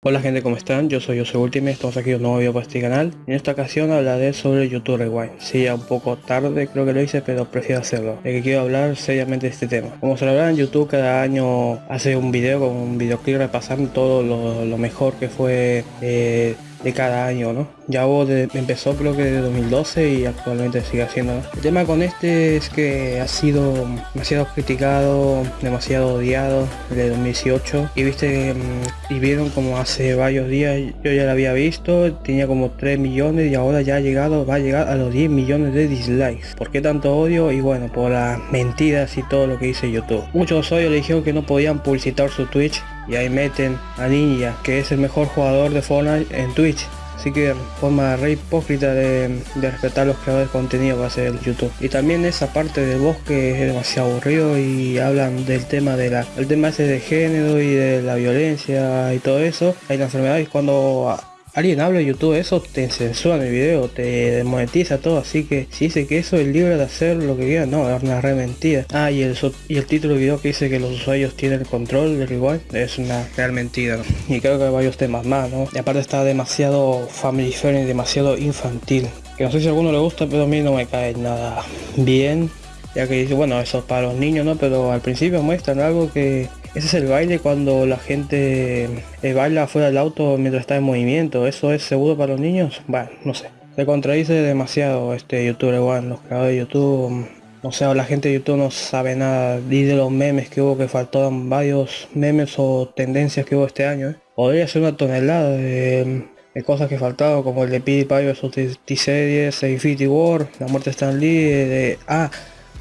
Hola gente, ¿cómo están? Yo soy Jose Ultimate, estamos aquí un nuevo video para este canal. En esta ocasión hablaré sobre YouTube Rewind. Sí, ya un poco tarde creo que lo hice, pero prefiero hacerlo. De que quiero hablar seriamente de este tema. Como se lo en YouTube cada año hace un video con un videoclip repasando todo lo, mejor que fue eh, de cada año, ¿no? Ya vos empezó creo que de 2012 y actualmente sigue haciendo. El tema con este es que ha sido demasiado criticado, demasiado odiado de 2018 y viste mm, y vieron como hace varios días yo ya lo había visto, tenía como 3 millones y ahora ya ha llegado, va a llegar a los 10 millones de dislikes. ¿Por qué tanto odio? Y bueno, por las mentiras y todo lo que dice YouTube. Muchos odios le dijeron que no podían publicitar su Twitch y ahí meten a Ninja, que es el mejor jugador de Fortnite en Twitch. Así que forma re hipócrita de, respetar los creadores de contenido va a ser YouTube. Y también esa parte del bosque es demasiado aburrido y hablan del tema de la, el tema ese de género y de la violencia y todo eso. Hay la enfermedad y cuando alguien habla de YouTube eso te censura el video, te desmonetiza todo, así que si dice que eso es libre de hacer lo que quiera, no, es una re mentira. Ah, y el, y el título del video que dice que los usuarios tienen el control del rewind es una real mentira. Y creo que hay varios temas más, ¿no? Y aparte está demasiado family friendly, demasiado infantil. Que no sé si a alguno le gusta, pero a mí no me cae nada bien ya que dice bueno eso es para los niños no pero al principio muestran algo que ese es el baile cuando la gente eh, baila fuera del auto mientras está en movimiento. ¿Eso es seguro para los niños? Bueno, no sé. Se contradice demasiado este youtuber igual, los creadores de YouTube. No sé, la gente de YouTube no sabe nada. Y de los memes que hubo que faltaban varios memes o tendencias que hubo este año. ¿eh? Podría ser una tonelada de, cosas que faltaban como el de PewDiePie vs T-Series, Infinity War, la muerte de Stan Lee, de... Ah,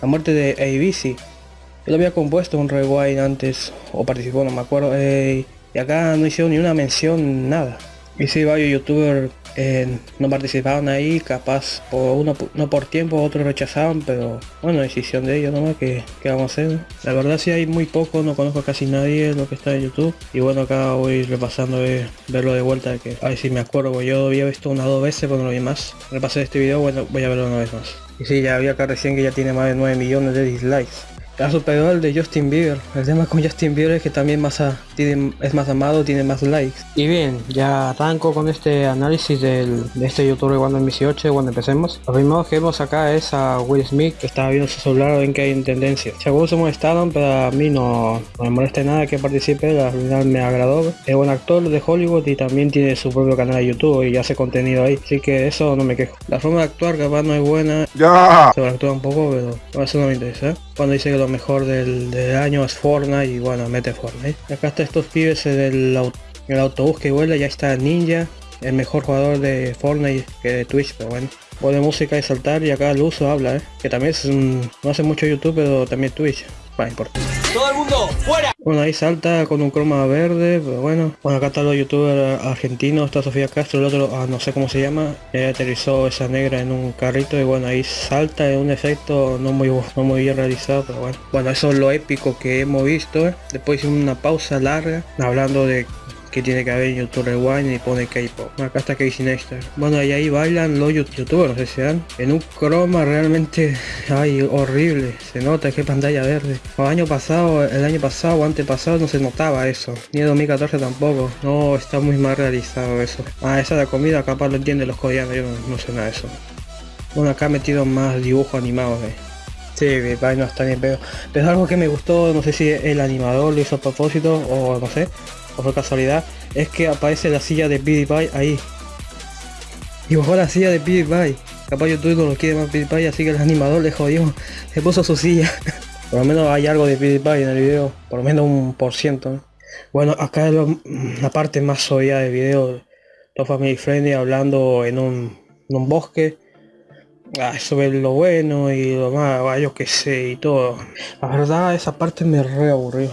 la muerte de ABC él había compuesto un rewind antes, o participó, no me acuerdo, eh, y acá no hicieron ni una mención, nada. Y si varios youtubers eh, no participaban ahí, capaz por uno no por tiempo, otros rechazaban, pero bueno, decisión de ellos nomás que, vamos a hacer. La verdad si hay muy poco, no conozco casi nadie lo que está en YouTube. Y bueno acá voy repasando de verlo de vuelta que a ver si me acuerdo, yo había visto una o dos veces pero no lo vi más. Repasé este video, bueno voy a verlo una vez más. Y sí, ya había acá recién que ya tiene más de 9 millones de dislikes. Ha superado el de Justin Bieber. El tema con Justin Bieber es que también más tiene, es más amado, tiene más likes. Y bien, ya arranco con este análisis del, de este youtuber cuando en 18, cuando empecemos. Lo primero que vemos acá es a Will Smith que está viendo su celular, ven que hay en tendencia. Algunos se molestaron, pero a mí no, me molesta nada que participe, al final me agradó. Es buen actor de Hollywood y también tiene su propio canal de YouTube y hace contenido ahí. Así que eso no me quejo. La forma de actuar capaz no es buena. Ya. Se va a actuar un poco, pero eso no me interesa. Cuando dice que lo mejor del, año es Fortnite y bueno, mete Fortnite. Acá está estos pibes del el autobús que vuela, ya está Ninja, el mejor jugador de Fortnite que de Twitch, pero bueno. Pone música y saltar y acá el uso habla, ¿eh? que también es no hace mucho YouTube, pero también Twitch. Bueno, importa. ¡Todo el mundo, fuera! Bueno, ahí salta con un croma verde, pero bueno. Bueno, acá están los youtubers argentinos, está Sofía Castro, el otro, ah, no sé cómo se llama. Ella aterrizó esa negra en un carrito y bueno, ahí salta en un efecto no muy, no muy bien realizado, pero bueno. Bueno, eso es lo épico que hemos visto. ¿eh? Después hicimos una pausa larga, hablando de tiene que haber en YouTube Rewind y pone K-pop. Acá está Casey Neistat. Bueno, y ahí bailan los youtubers, no dan. En un croma realmente, ay, horrible. Se nota que pantalla verde. El año pasado, el año pasado o antepasado no se notaba eso. Ni en 2014 tampoco. No, está muy mal realizado eso. Ah, esa de la comida capaz lo entienden los coreanos, yo no, sé nada de eso. Bueno, acá metido más dibujos animados, eh. Sí, no está bien, pero, pero es algo que me gustó, no sé si el animador lo hizo a propósito o no sé, o fue casualidad, es que aparece la silla de PewDiePie ahí. Y bajó la silla de PewDiePie. Capaz YouTube no lo quiere más PewDiePie, así que el animador le jodió, se puso su silla. por lo menos hay algo de PewDiePie en el video, por lo menos un por ciento. Bueno, acá es la parte más obvia del video, todo family friendly hablando en un bosque. Ah, sobre lo bueno y lo más, yo que sé, y todo. La verdad, esa parte me re aburrió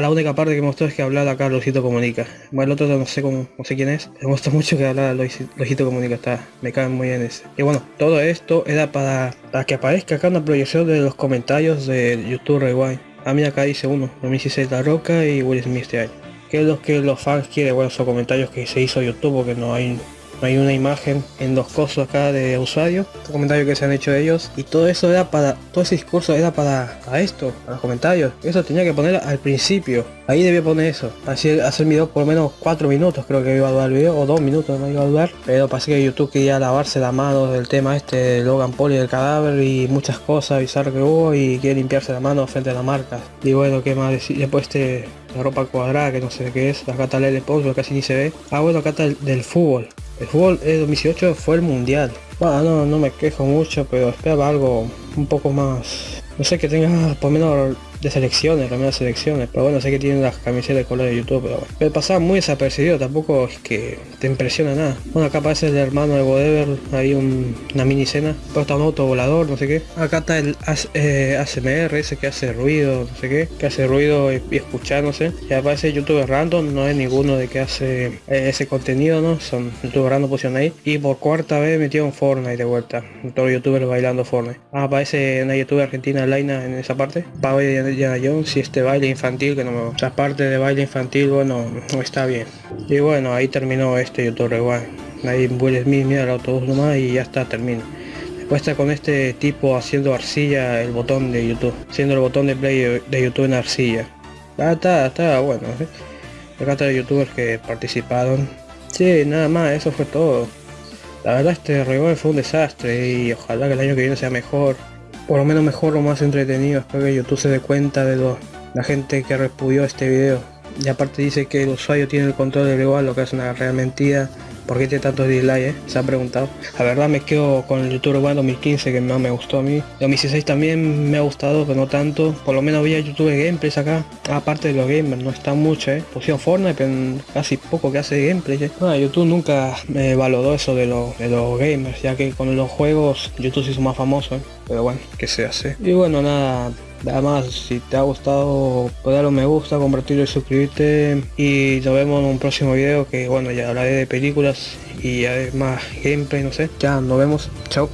la única parte que me gustó es que hablar acá Luisito Comunica. Bueno, el otro no sé cómo, no sé quién es. Me gusta mucho que hablar Luisito Comunica, está, me cae muy bien ese. Y bueno, todo esto era para, para que aparezca acá una proyección de los comentarios de YouTube Rewind. A mí acá dice uno, 2016 La Roca y Will Smith este año. Que es lo que los fans quieren, bueno, son comentarios que se hizo YouTube porque no hay hay una imagen en los cosos acá de usuario, los comentarios que se han hecho ellos y todo eso era para, todo ese discurso era para, para esto, para los comentarios, eso tenía que poner al principio, ahí debía poner eso, así hacer video por lo menos 4 minutos creo que iba a durar el video, o 2 minutos no iba a durar, pero parece que YouTube quería lavarse la mano del tema este Logan Paul y del cadáver y muchas cosas bizarras que hubo y quiere limpiarse la mano frente a la marca. Y bueno, ¿qué más decir? Después este, la ropa cuadrada, que no sé qué es, acá está el Xbox, casi ni se ve. Ah, bueno, acá está el del fútbol. El fútbol de 2018 fue el mundial. Bueno, no, no me quejo mucho, pero esperaba algo un poco más... No sé, que tenga por menos de selecciones, las selecciones, pero bueno, sé que tienen las camisetas de color de YouTube, pero, pero pasaba muy desapercibido, tampoco es que te impresiona nada. Bueno, acá aparece el hermano de Godever, hay una mini escena, pero está un auto volador, no sé qué. Acá está el ASMR, ese que hace ruido, no sé qué, que hace ruido y, escuchar, no sé. Y aparece YouTube random, no es ninguno de que hace eh, ese contenido, ¿no? Son YouTube random pusieron ahí. Y por cuarta vez metieron Fortnite de vuelta, todos los youtubers bailando Fortnite. Ah, aparece una youtuber argentina, Laina, en esa parte. Va a Indiana Jones y este baile infantil que no me La parte de baile infantil, bueno, no está bien. Y bueno, ahí terminó este YouTube igual. Ahí Will Smith mira el autobús nomás y ya está, termina. Después está con este tipo haciendo arcilla el botón de YouTube. Haciendo el botón de play de YouTube en arcilla. Ah, está, está bueno. ¿eh? Acá está youtubers que participaron. Sí, nada más, eso fue todo. La verdad este rewind fue un desastre y ojalá que el año que viene sea mejor por lo menos mejor o más entretenido. Espero que YouTube se dé cuenta de lo, la gente que repudió este video. Y aparte dice que el usuario tiene el control del igual, lo que es una real mentira. ¿Por qué tiene tantos dislikes? Eh? Se ha preguntado. La verdad me quedo con el YouTube One 2015 que más me gustó a mí. 2016 también me ha gustado, pero no tanto. Por lo menos había YouTube Gameplays acá. Aparte de los gamers, no está mucho, eh. Pusieron Fortnite, pero casi poco que hace gameplay. Eh. YouTube nunca me valoró eso de, de los gamers, ya que con los juegos YouTube se hizo más famoso. Eh. Pero bueno, que se hace. Y bueno, nada, Nada más, si te ha gustado, pues darle un me gusta, compartirlo y suscribirte. Y nos vemos en un próximo video que bueno, ya hablaré de películas y además gameplay, no sé. Ya, nos vemos. Chao.